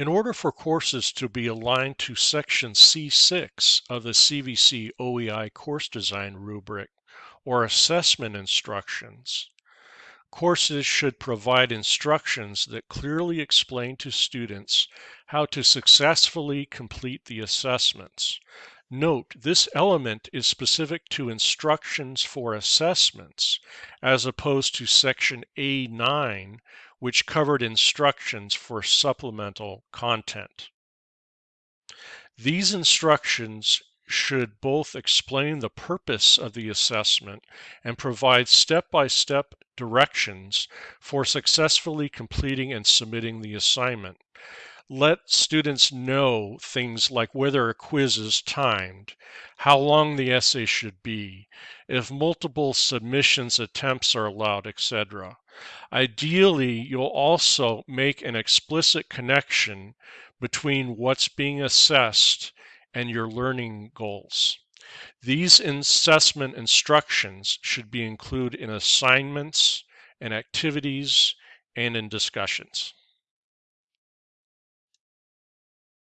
In order for courses to be aligned to Section C6 of the CVC OEI course design rubric or assessment instructions, courses should provide instructions that clearly explain to students how to successfully complete the assessments. Note, this element is specific to instructions for assessments as opposed to section A9, which covered instructions for supplemental content. These instructions should both explain the purpose of the assessment and provide step-by-step directions for successfully completing and submitting the assignment let students know things like whether a quiz is timed, how long the essay should be, if multiple submissions attempts are allowed, etc. Ideally, you'll also make an explicit connection between what's being assessed and your learning goals. These assessment instructions should be included in assignments and activities and in discussions.